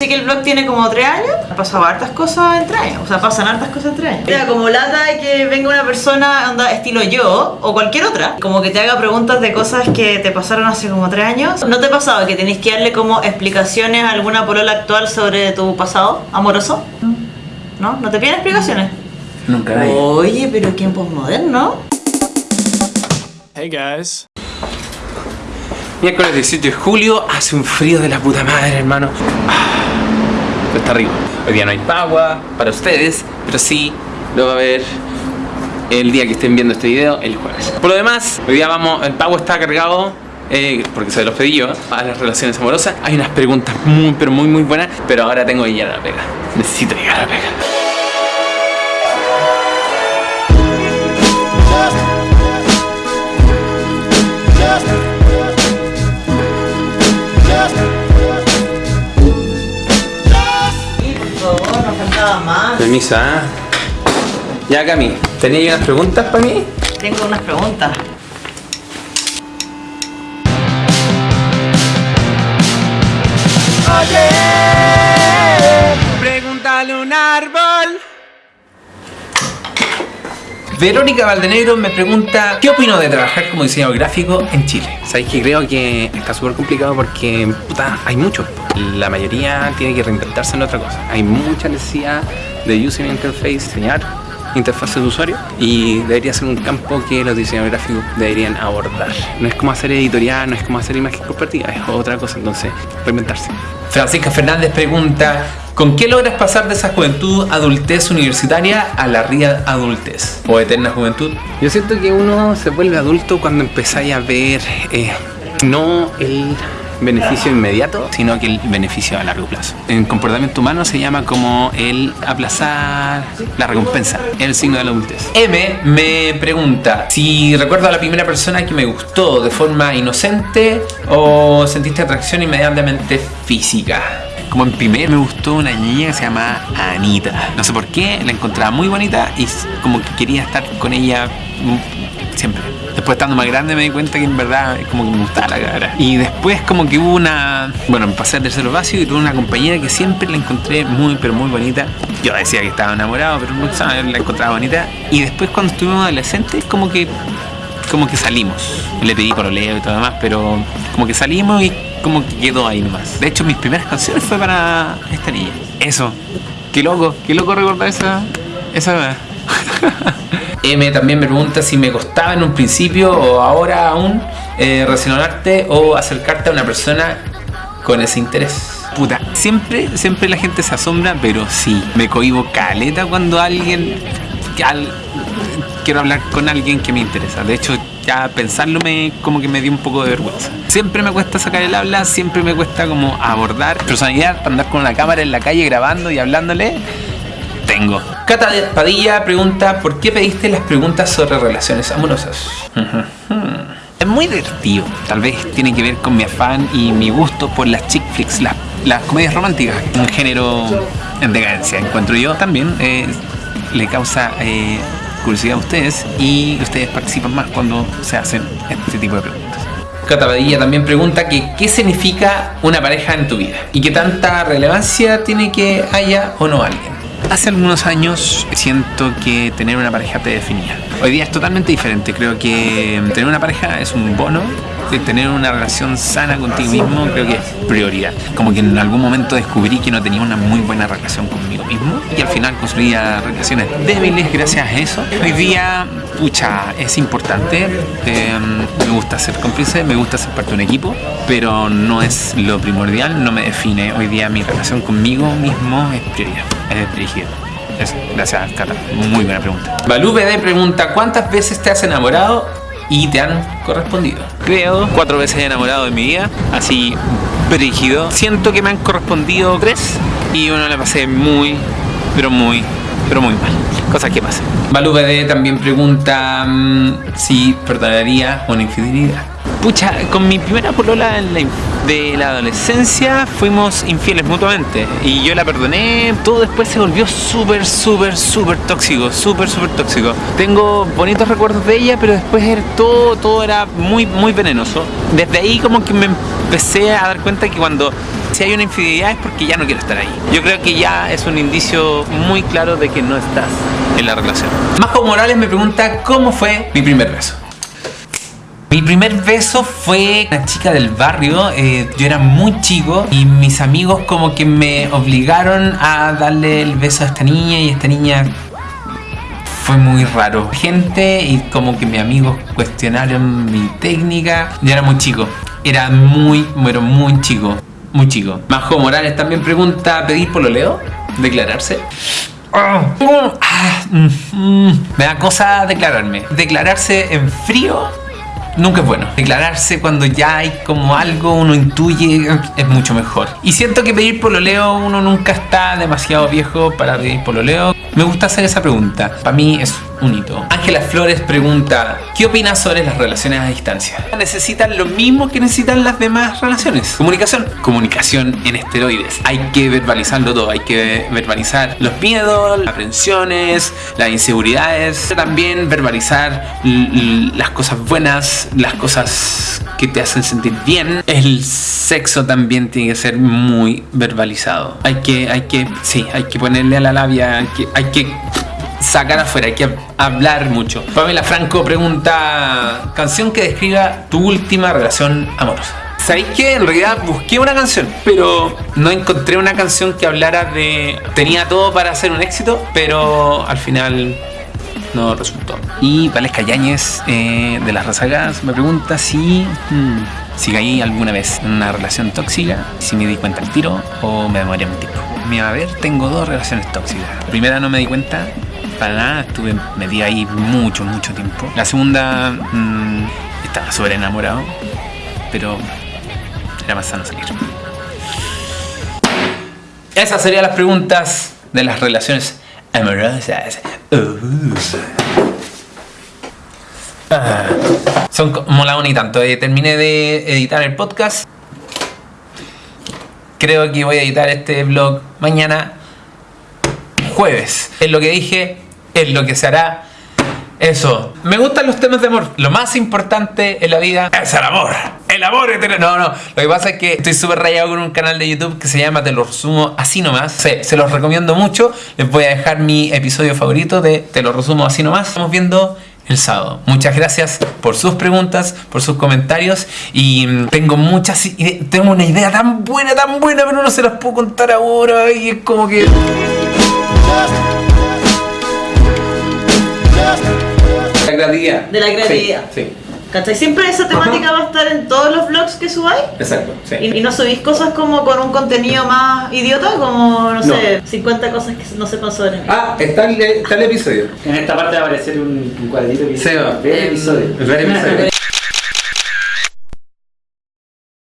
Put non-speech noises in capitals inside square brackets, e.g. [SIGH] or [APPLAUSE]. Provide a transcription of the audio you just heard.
Así que el blog tiene como tres años, han pasado hartas cosas en tres años, o sea, pasan hartas cosas en tres años. Mira, como lata de que venga una persona, onda, estilo yo, o cualquier otra, como que te haga preguntas de cosas que te pasaron hace como tres años. ¿No te ha pasado que tenéis que darle como explicaciones a alguna polola actual sobre tu pasado amoroso? ¿No? ¿No te piden explicaciones? Nunca nadie. Oye, pero ¿quién posmoderno? Hey guys. Miércoles 18 de julio, hace un frío de la puta madre, hermano. Ah, Hoy día no hay pagua para ustedes, pero sí lo va a haber el día que estén viendo este video, el jueves. Por lo demás, hoy día vamos, el pago está cargado. eh, porque se los pedí yo a las relaciones amorosas hay unas preguntas muy pero muy muy buenas pero ahora tengo que llegar a la pega necesito llegar a la pega faltaba más. Permiso, ¿ah? Ya Cami, ¿tenía unas preguntas para mí? Tengo unas preguntas. Pregúntale un árbol. Verónica Valdenegro me pregunta ¿Qué opino de trabajar como diseñador gráfico en Chile? Sabéis que creo que está súper complicado porque puta, hay mucho. La mayoría tiene que reinventarse en otra cosa. Hay mucha necesidad de user interface, diseñar interfaces de usuario y debería ser un campo que los diseñadores gráficos deberían abordar. No es como hacer editorial, no es como hacer imagen corporativa, es otra cosa, entonces reinventarse. Francisca Fernández pregunta ¿Con qué logras pasar de esa juventud adultez universitaria a la ría adultez o eterna juventud? Yo siento que uno se vuelve adulto cuando empezáis a ver eh, no el beneficio inmediato, sino que el beneficio a largo plazo. En comportamiento humano se llama como el aplazar la recompensa, el signo de la adultez. M me pregunta si recuerdo a la primera persona que me gustó de forma inocente o sentiste atracción inmediatamente física. Como en primer me gustó una niña que se llama Anita. No sé por qué, la encontraba muy bonita y como que quería estar con ella siempre. Después estando más grande me di cuenta que en verdad como que me gustaba la cara. Y después como que hubo una... Bueno, me pasé al tercero básico y tuve una compañera que siempre la encontré muy pero muy bonita. Yo decía que estaba enamorado, pero no sabía, la encontraba bonita. Y después cuando estuvimos adolescentes como que como que salimos. Le pedí pololeo y todo demás, pero como que salimos y como que quedó ahí nomás. De hecho, mis primeras canciones fue para esta niña. Eso. Qué loco, qué loco recordar esa. esa. [LAUGHS] M también me pregunta si me costaba en un principio o ahora aún eh, relacionarte o acercarte a una persona con ese interés. Puta, siempre, siempre la gente se asombra, pero sí, me cohibo caleta cuando alguien. al- quiero hablar con alguien que me interesa. De hecho, ya pensarlo me, como que me dio un poco de vergüenza. Siempre me cuesta sacar el habla, siempre me cuesta como abordar personalidad, andar con una cámara en la calle grabando y hablándole. Tengo. Cata Padilla pregunta, ¿por qué pediste las preguntas sobre relaciones amorosas? [LAUGHS] Es muy divertido. Tal vez tiene que ver con mi afán y mi gusto por las chick flicks, las, comedias románticas. Un género en decadencia, encuentro yo. También eh, le causa eh, curiosidad a ustedes y ustedes participan más cuando se hacen este tipo de preguntas. Cata Padilla también pregunta que qué significa una pareja en tu vida y qué tanta relevancia tiene que haya o no alguien. Hace algunos años siento que tener una pareja te definía. Hoy día es totalmente diferente. Creo que tener una pareja es un bono. De tener una relación sana contigo mismo creo que es prioridad. Como que en algún momento descubrí que no tenía una muy buena relación conmigo mismo y al final construía relaciones débiles gracias a eso. Hoy día, pucha, es importante. Eh, me gusta ser cómplice, me gusta ser parte de un equipo, pero no es lo primordial, no me define. Hoy día mi relación conmigo mismo es prioridad, es dirigida. Eso, gracias, Cata. Muy buena pregunta. Balú BD pregunta: ¿Cuántas veces te has enamorado y te han correspondido? Creo cuatro veces he enamorado en mi vida, así brígido. Siento que me han correspondido tres y uno la pasé muy, pero muy, pero muy mal. Cosas que pasan. BD también pregunta mm, si perdonaría una infidelidad. Pucha, con mi primera polola en la inf- de la adolescencia fuimos infieles mutuamente y yo la perdoné, todo después se volvió súper, súper, súper tóxico, súper, súper tóxico. Tengo bonitos recuerdos de ella, pero después era todo, todo era muy, muy venenoso. Desde ahí como que me empecé a dar cuenta que cuando Si hay una infidelidad es porque ya no quiero estar ahí. Yo creo que ya es un indicio muy claro de que no estás en la relación. Majo Morales me pregunta cómo fue mi primer beso. Mi primer beso fue una chica del barrio, eh, yo era muy chico y mis amigos como que me obligaron a darle el beso a esta niña y esta niña fue muy raro. Gente y como que mis amigos cuestionaron mi técnica. Yo era muy chico, era muy, pero muy chico, muy chico. Majo Morales también pregunta, ¿pedir pololeo? ¿Declararse? Ah, mm, mm, me da cosa declararme. Declararse en frío nunca es bueno. Declararse cuando ya hay como algo, uno intuye, es mucho mejor. Y siento que pedir pololeo, uno nunca está demasiado viejo para pedir pololeo. Me gusta hacer esa pregunta. Para mí es un hito. Ángela Flores pregunta, ¿qué opinas sobre las relaciones a distancia? ¿Necesitan lo mismo que necesitan las demás relaciones? Comunicación. Comunicación en esteroides. Hay que verbalizarlo todo. Hay que verbalizar los miedos, las aprensiones, las inseguridades. También verbalizar las cosas buenas, las cosas que te hacen sentir bien. El sexo también tiene que ser muy verbalizado. Hay que, hay que, sí, hay que ponerle a la labia, hay que, sacar afuera, hay que hablar mucho. Pamela Franco pregunta, canción que describa tu última relación amorosa. ¿Sabéis que en realidad busqué una canción, pero no encontré una canción que hablara de... Tenía todo para hacer un éxito, pero al final no resultó. Y Valesca Yáñez eh, de las Razagas me pregunta si... Hmm, si caí alguna vez en una relación tóxica, si me di cuenta al tiro o me demoré un tiempo. Mira, a ver, tengo dos relaciones tóxicas. La primera no me di cuenta para nada, estuve metida ahí mucho, mucho tiempo. La segunda mmm, estaba súper enamorado, pero era más sano salir. Esas serían las preguntas de las relaciones amorosas. Uh. Ah, son como la y tanto. Eh, terminé de editar el podcast. Creo que voy a editar este vlog mañana jueves. Es lo que dije, es lo que se hará. Eso. Me gustan los temas de amor. Lo más importante en la vida es el amor. El amor eterno. No, no. Lo que pasa es que estoy súper rayado con un canal de YouTube que se llama Te lo resumo así nomás. Sí, se los recomiendo mucho. Les voy a dejar mi episodio favorito de Te lo resumo así nomás. Estamos viendo el sábado. Muchas gracias por sus preguntas, por sus comentarios y mm, tengo muchas tengo una idea tan buena, tan buena, pero no se las puedo contar ahora y es como que la creatividad. De la creatividad. Sí. sí. ¿Cachai? Siempre esa temática va a estar en todos los vlogs que subáis. Exacto, sí. Y, no subís cosas como con un contenido más idiota, como, no, sé, 50 cosas que no sepan sobre mí. Ah, está el, está el episodio. En esta parte va a aparecer un, un cuadrito que dice ver episodio. Ver episodio.